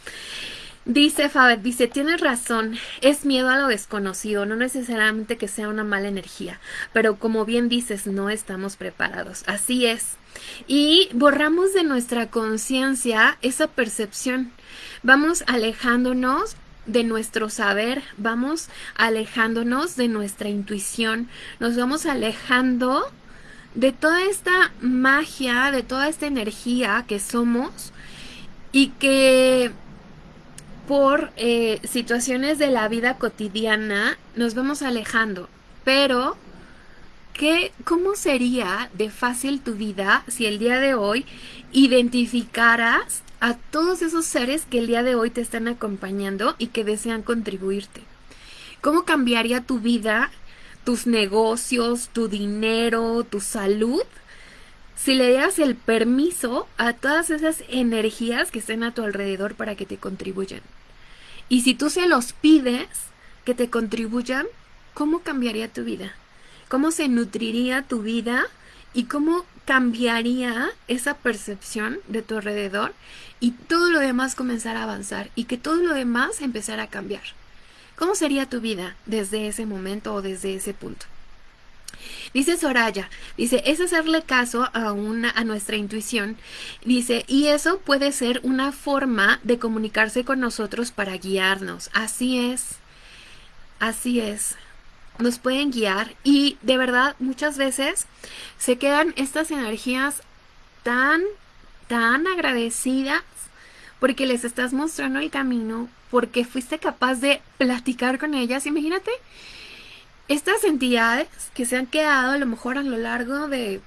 Dice Fabet, dice, tienes razón, es miedo a lo desconocido, no necesariamente que sea una mala energía, pero como bien dices, no estamos preparados, así es. Y borramos de nuestra conciencia esa percepción, vamos alejándonos de nuestro saber, vamos alejándonos de nuestra intuición, nos vamos alejando de toda esta magia, de toda esta energía que somos y que por eh, situaciones de la vida cotidiana nos vamos alejando, pero ¿qué, ¿cómo sería de fácil tu vida si el día de hoy identificaras a todos esos seres que el día de hoy te están acompañando y que desean contribuirte? ¿Cómo cambiaría tu vida, tus negocios, tu dinero, tu salud? Si le das el permiso a todas esas energías que estén a tu alrededor para que te contribuyan. Y si tú se los pides que te contribuyan, ¿cómo cambiaría tu vida? ¿Cómo se nutriría tu vida? ¿Y cómo cambiaría esa percepción de tu alrededor? Y todo lo demás comenzar a avanzar y que todo lo demás empezara a cambiar. ¿Cómo sería tu vida desde ese momento o desde ese punto? Dice Soraya, dice, es hacerle caso a, una, a nuestra intuición. Dice, y eso puede ser una forma de comunicarse con nosotros para guiarnos. Así es, así es. Nos pueden guiar y de verdad muchas veces se quedan estas energías tan, tan agradecidas porque les estás mostrando el camino, porque fuiste capaz de platicar con ellas. Imagínate estas entidades que se han quedado a lo mejor a lo largo de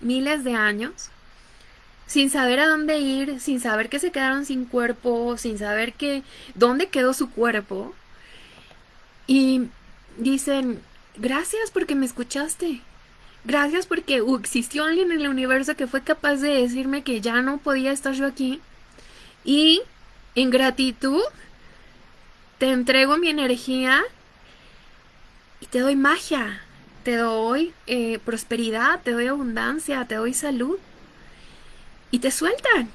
miles de años, sin saber a dónde ir, sin saber que se quedaron sin cuerpo, sin saber que dónde quedó su cuerpo. Y dicen, gracias porque me escuchaste. Gracias porque existió alguien en el universo que fue capaz de decirme que ya no podía estar yo aquí. Y en gratitud te entrego mi energía y te doy magia, te doy eh, prosperidad, te doy abundancia, te doy salud. Y te sueltan.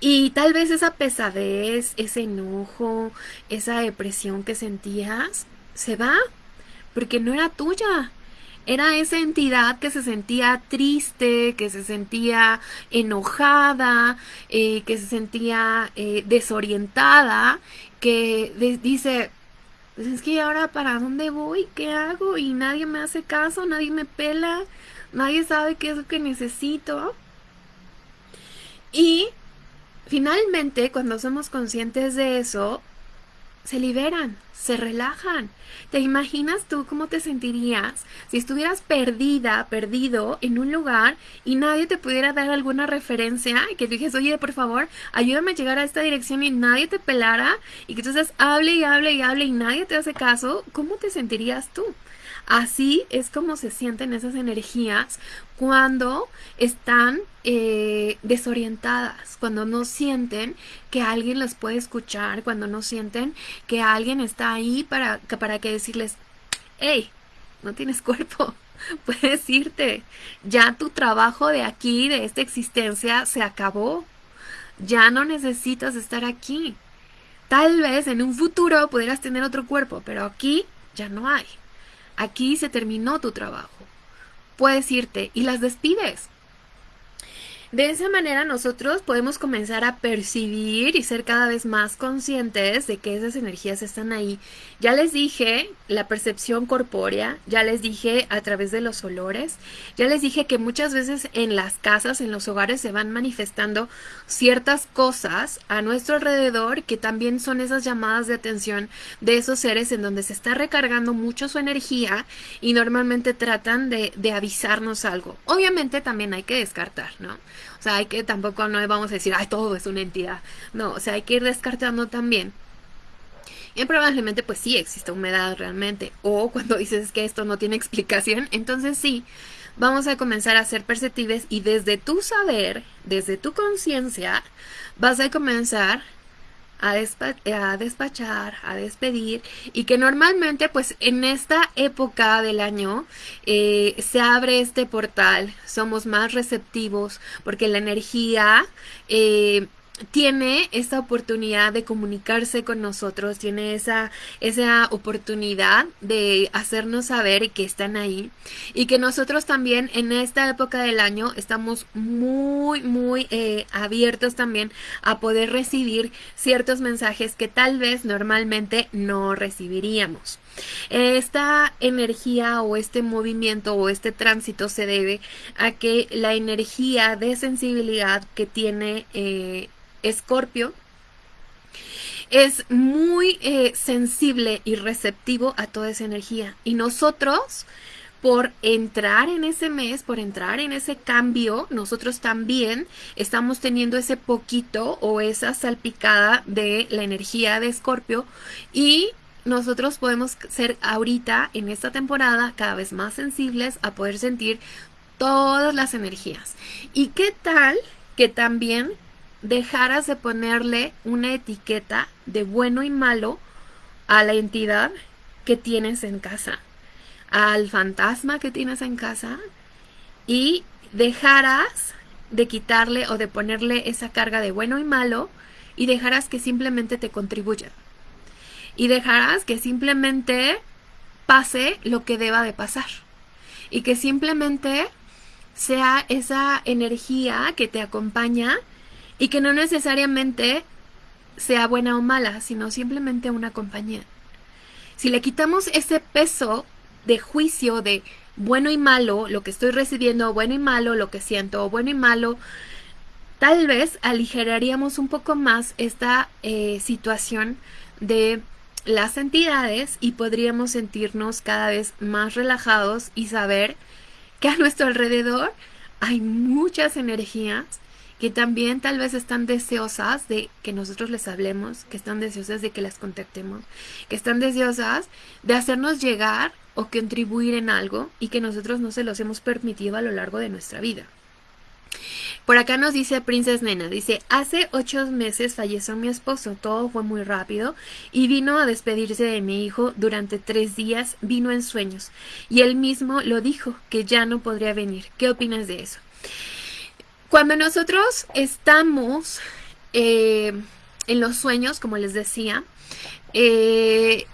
Y tal vez esa pesadez, ese enojo, esa depresión que sentías, se va, porque no era tuya. Era esa entidad que se sentía triste, que se sentía enojada, eh, que se sentía eh, desorientada, que dice, pues es que ahora para dónde voy, qué hago y nadie me hace caso, nadie me pela, nadie sabe qué es lo que necesito. Y finalmente, cuando somos conscientes de eso, se liberan, se relajan. ¿Te imaginas tú cómo te sentirías si estuvieras perdida, perdido en un lugar y nadie te pudiera dar alguna referencia y que dijes, oye, por favor, ayúdame a llegar a esta dirección y nadie te pelara y que entonces hable y hable y hable y nadie te hace caso? ¿Cómo te sentirías tú? Así es como se sienten esas energías cuando están eh, desorientadas, cuando no sienten que alguien las puede escuchar, cuando no sienten que alguien está ahí para, para que decirles, hey, no tienes cuerpo, puedes irte, ya tu trabajo de aquí, de esta existencia, se acabó, ya no necesitas estar aquí. Tal vez en un futuro pudieras tener otro cuerpo, pero aquí ya no hay. Aquí se terminó tu trabajo. Puedes irte y las despides. De esa manera nosotros podemos comenzar a percibir y ser cada vez más conscientes de que esas energías están ahí. Ya les dije la percepción corpórea, ya les dije a través de los olores, ya les dije que muchas veces en las casas, en los hogares se van manifestando ciertas cosas a nuestro alrededor que también son esas llamadas de atención de esos seres en donde se está recargando mucho su energía y normalmente tratan de, de avisarnos algo. Obviamente también hay que descartar, ¿no? O sea, hay que tampoco no vamos a decir, ay, todo es una entidad. No, o sea, hay que ir descartando también. Y probablemente pues sí existe humedad realmente. O cuando dices que esto no tiene explicación, entonces sí, vamos a comenzar a ser perceptibles y desde tu saber, desde tu conciencia, vas a comenzar a, despachar, a despedir y que normalmente pues en esta época del año eh, se abre este portal, somos más receptivos porque la energía eh, tiene esta oportunidad de comunicarse con nosotros, tiene esa, esa oportunidad de hacernos saber que están ahí y que nosotros también en esta época del año estamos muy, muy eh, abiertos también a poder recibir ciertos mensajes que tal vez normalmente no recibiríamos. Esta energía o este movimiento o este tránsito se debe a que la energía de sensibilidad que tiene eh, Escorpio es muy eh, sensible y receptivo a toda esa energía. Y nosotros, por entrar en ese mes, por entrar en ese cambio, nosotros también estamos teniendo ese poquito o esa salpicada de la energía de Escorpio y nosotros podemos ser ahorita en esta temporada cada vez más sensibles a poder sentir todas las energías. ¿Y qué tal que también dejaras de ponerle una etiqueta de bueno y malo a la entidad que tienes en casa? al fantasma que tienes en casa y dejarás de quitarle o de ponerle esa carga de bueno y malo y dejarás que simplemente te contribuya. Y dejarás que simplemente pase lo que deba de pasar. Y que simplemente sea esa energía que te acompaña y que no necesariamente sea buena o mala, sino simplemente una compañía. Si le quitamos ese peso de juicio de bueno y malo, lo que estoy recibiendo, bueno y malo, lo que siento, bueno y malo, tal vez aligeraríamos un poco más esta eh, situación de las entidades y podríamos sentirnos cada vez más relajados y saber que a nuestro alrededor hay muchas energías que también tal vez están deseosas de que nosotros les hablemos, que están deseosas de que las contactemos, que están deseosas de hacernos llegar o contribuir en algo y que nosotros no se los hemos permitido a lo largo de nuestra vida. Por acá nos dice Princess Nena, dice, hace ocho meses falleció mi esposo, todo fue muy rápido y vino a despedirse de mi hijo durante tres días, vino en sueños y él mismo lo dijo, que ya no podría venir. ¿Qué opinas de eso? Cuando nosotros estamos eh, en los sueños, como les decía, eh,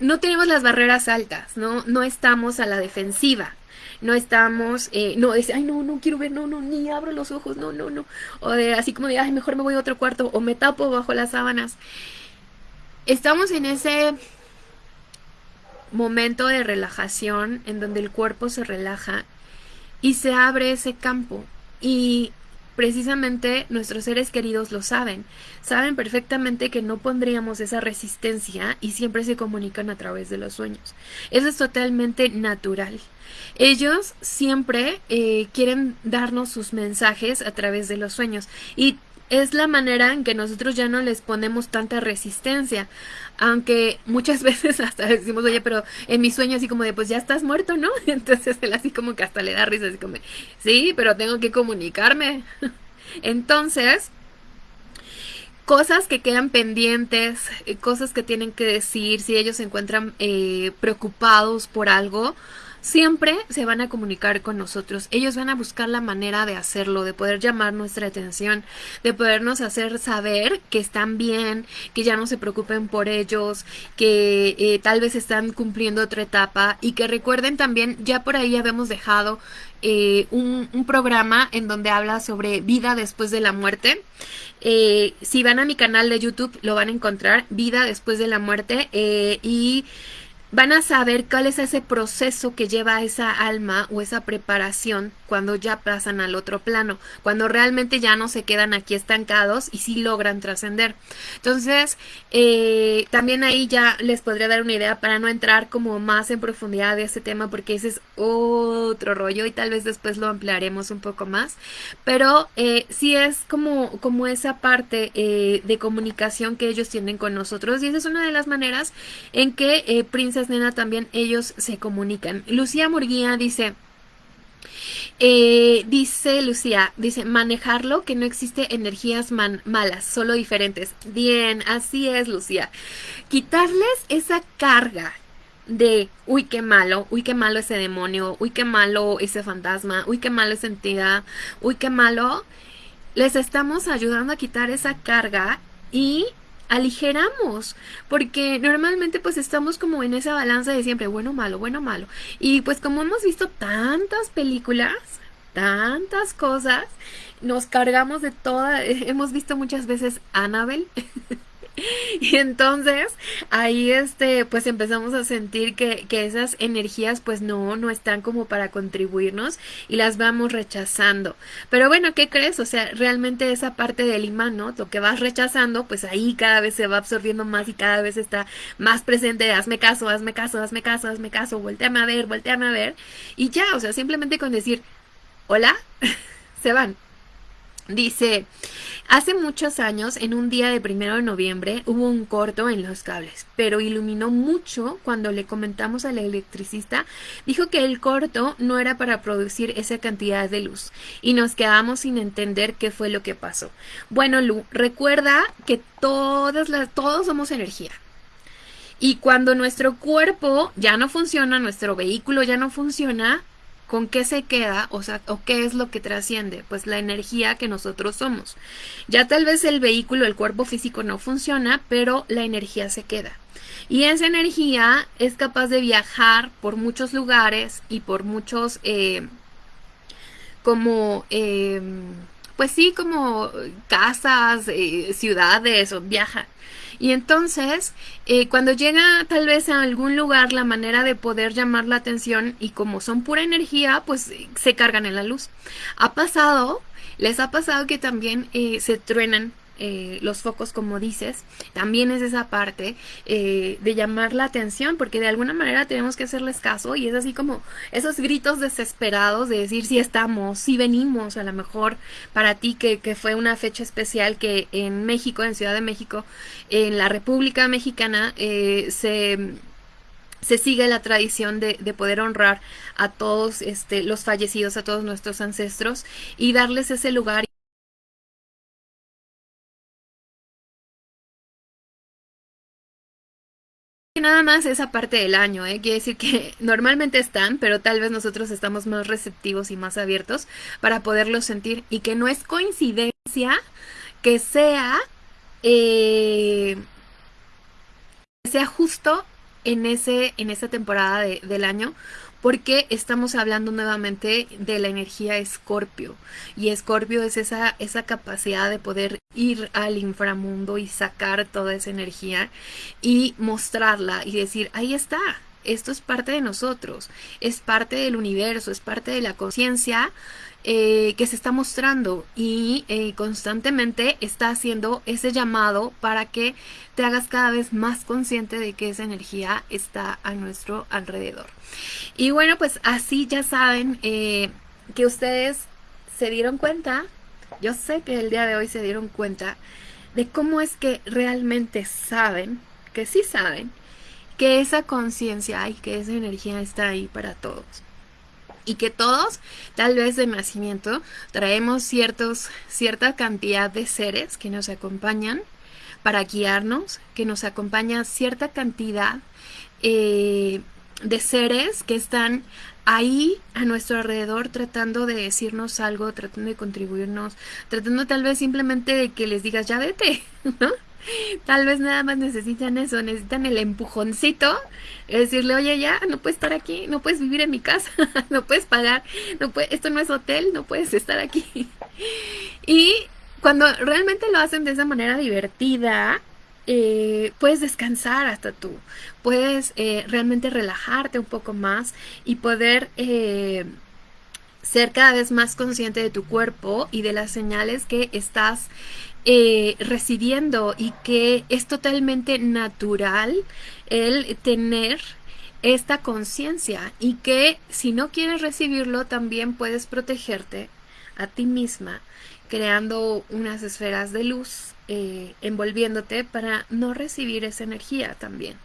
no tenemos las barreras altas, ¿no? No estamos a la defensiva. No estamos, eh, no, es, ay, no, no quiero ver, no, no, ni abro los ojos, no, no, no. O de, así como de, ay, mejor me voy a otro cuarto o me tapo bajo las sábanas. Estamos en ese momento de relajación en donde el cuerpo se relaja y se abre ese campo. Y precisamente nuestros seres queridos lo saben. Saben perfectamente que no pondríamos esa resistencia y siempre se comunican a través de los sueños. Eso es totalmente natural. Ellos siempre eh, quieren darnos sus mensajes a través de los sueños y es la manera en que nosotros ya no les ponemos tanta resistencia. Aunque muchas veces hasta decimos, oye, pero en mi sueño así como de, pues ya estás muerto, ¿no? Entonces él así como que hasta le da risa, así como, sí, pero tengo que comunicarme. Entonces, cosas que quedan pendientes, eh, cosas que tienen que decir, si ellos se encuentran eh, preocupados por algo, siempre se van a comunicar con nosotros. Ellos van a buscar la manera de hacerlo, de poder llamar nuestra atención, de podernos hacer saber que están bien, que ya no se preocupen por ellos, que eh, tal vez están cumpliendo otra etapa y que recuerden también, ya por ahí habíamos dejado eh, un, programa en donde habla sobre vida después de la muerte. Eh, si van a mi canal de YouTube lo van a encontrar, vida después de la muerte y van a saber cuál es ese proceso que lleva esa alma o esa preparación cuando ya pasan al otro plano, cuando realmente ya no se quedan aquí estancados y sí logran trascender. Entonces, eh, también ahí ya les podría dar una idea para no entrar como más en profundidad de este tema porque ese es otro rollo y tal vez después lo ampliaremos un poco más, pero eh, sí es como, como esa parte eh, de comunicación que ellos tienen con nosotros y esa es una de las maneras en que eh, Nena también ellos se comunican. Lucía Murguía dice... Eh, dice Lucía, dice manejarlo, que no existe energías malas, solo diferentes. Bien, así es Lucía. Quitarles esa carga de, uy, qué malo, uy, qué malo ese demonio, uy, qué malo ese fantasma, uy, qué malo esa entidad, uy, qué malo. Les estamos ayudando a quitar esa carga y aligeramos, porque normalmente pues estamos como en esa balanza de siempre, bueno, malo, bueno, malo. Y pues como hemos visto tantas películas, tantas cosas, nos cargamos de toda, hemos visto muchas veces Annabelle. Y entonces ahí este pues empezamos a sentir que, que, esas energías pues no, no están como para contribuirnos y las vamos rechazando. Pero bueno, ¿qué crees? O sea, realmente esa parte del imán, ¿no? Lo que vas rechazando pues ahí cada vez se va absorbiendo más y cada vez está más presente. Hazme caso, hazme caso, hazme caso, hazme caso, volteame a ver, volteame a ver. Y ya, o sea, simplemente con decir, hola, se van. Dice, hace muchos años, en un día de primero de noviembre, hubo un corto en los cables, pero iluminó mucho cuando le comentamos al electricista. Dijo que el corto no era para producir esa cantidad de luz y nos quedamos sin entender qué fue lo que pasó. Bueno, Lu, recuerda que todas las, todos somos energía. Y cuando nuestro cuerpo ya no funciona, nuestro vehículo ya no funciona, ¿Con qué se queda? O sea, ¿o qué es lo que trasciende? Pues la energía que nosotros somos. Ya tal vez el vehículo, el cuerpo físico no funciona, pero la energía se queda. Y esa energía es capaz de viajar por muchos lugares y por muchos, eh, como, eh, pues sí, como casas, eh, ciudades, o viaja. Y entonces, eh, cuando llega tal vez a algún lugar la manera de poder llamar la atención y como son pura energía, pues se cargan en la luz. Ha pasado, les ha pasado que también eh, se truenan eh, los focos, como dices, también es esa parte eh, de llamar la atención, porque de alguna manera tenemos que hacerles caso y es así como esos gritos desesperados de decir si estamos, si venimos, a lo mejor para ti que, que fue una fecha especial que en México, en Ciudad de México, en la República Mexicana, eh, se se sigue la tradición de, de, poder honrar a todos este, los fallecidos, a todos nuestros ancestros y darles ese lugar nada más esa parte del año, ¿eh? quiere decir que normalmente están, pero tal vez nosotros estamos más receptivos y más abiertos para poderlos sentir y que no es coincidencia que sea, eh, sea justo en, ese, en esa temporada del año, porque estamos hablando nuevamente de la energía escorpio y escorpio es esa, esa capacidad de poder ir al inframundo y sacar toda esa energía y mostrarla y decir, ahí está, esto es parte de nosotros, es parte del universo, es parte de la conciencia eh, que se está mostrando y eh, constantemente está haciendo ese llamado para que te hagas cada vez más consciente de que esa energía está a nuestro alrededor. Y bueno, pues así ya saben eh, que ustedes se dieron cuenta, yo sé que el día de hoy se dieron cuenta de cómo es que realmente saben, que sí saben, que esa conciencia y que esa energía está ahí para todos y que todos, tal vez de nacimiento, traemos ciertos, cierta cantidad de seres que nos acompañan para guiarnos, que nos acompaña cierta cantidad eh, de seres que están ahí a nuestro alrededor tratando de decirnos algo, tratando de contribuirnos, tratando tal vez simplemente de que les digas ya vete, ¿no? Tal vez nada más necesitan eso, necesitan el empujoncito, decirle, oye, ya, no puedes estar aquí, no puedes vivir en mi casa, no puedes pagar, no esto no es hotel, no puedes estar aquí. Y cuando realmente lo hacen de esa manera divertida, eh, puedes descansar hasta tú, puedes eh, realmente relajarte un poco más y poder... Eh, ser cada vez más consciente de tu cuerpo y de las señales que estás eh, recibiendo y que es totalmente natural el tener esta conciencia y que si no quieres recibirlo también puedes protegerte a ti misma creando unas esferas de luz eh, envolviéndote para no recibir esa energía también.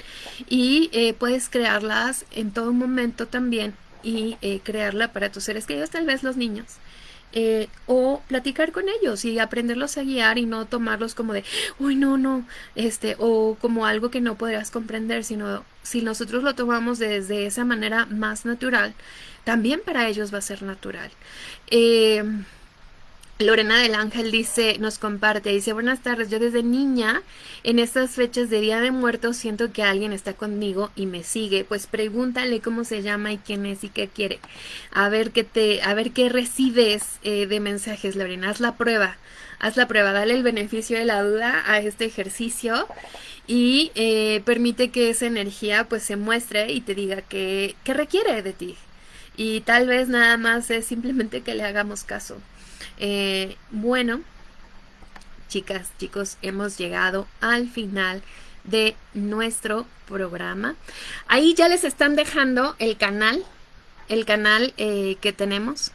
Y eh, puedes crearlas en todo momento también y crearla para tus seres queridos tal vez los niños eh, o platicar con ellos y aprenderlos a guiar y no tomarlos como de, uy, no, no, este, o como algo que no podrás comprender, sino si nosotros lo tomamos desde esa manera más natural, también para ellos va a ser natural. Eh, Lorena del Ángel dice, nos comparte, dice, buenas tardes, yo desde niña en estas fechas de Día de Muertos siento que alguien está conmigo y me sigue, pues pregúntale cómo se llama y quién es y qué quiere, a ver qué te, a ver qué recibes eh, de mensajes, Lorena, haz la prueba, haz la prueba, dale el beneficio de la duda a este ejercicio y eh, permite que esa energía pues se muestre y te diga qué requiere de ti. Y tal vez nada más es simplemente que le hagamos caso. Eh, bueno, chicas, chicos, hemos llegado al final de nuestro programa. Ahí ya les están dejando el canal, el canal eh, que tenemos,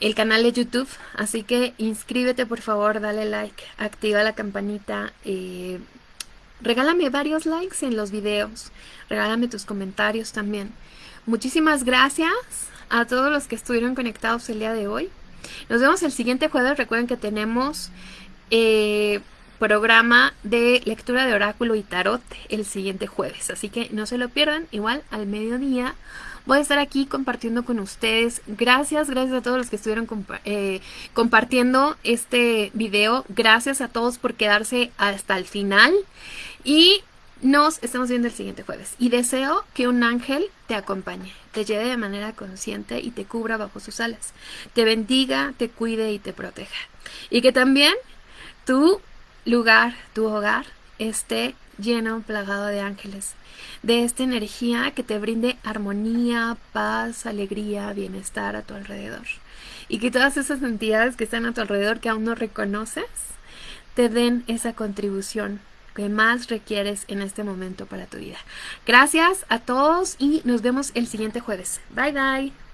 el canal de YouTube. Así que inscríbete por favor, dale like, activa la campanita. Eh, regálame varios likes en los videos, regálame tus comentarios también. Muchísimas gracias a todos los que estuvieron conectados el día de hoy. Nos vemos el siguiente jueves. Recuerden que tenemos eh, programa de lectura de oráculo y tarot el siguiente jueves. Así que no se lo pierdan. Igual al mediodía voy a estar aquí compartiendo con ustedes. Gracias, gracias a todos los que estuvieron eh, compartiendo este video. Gracias a todos por quedarse hasta el final. Y nos estamos viendo el siguiente jueves y deseo que un ángel te acompañe, te lleve de manera consciente y te cubra bajo sus alas, te bendiga, te cuide y te proteja. Y que también tu lugar, tu hogar, esté lleno, plagado de ángeles, de esta energía que te brinde armonía, paz, alegría, bienestar a tu alrededor. Y que todas esas entidades que están a tu alrededor que aún no reconoces, te den esa contribución que más requieres en este momento para tu vida. Gracias a todos y nos vemos el siguiente jueves. Bye bye.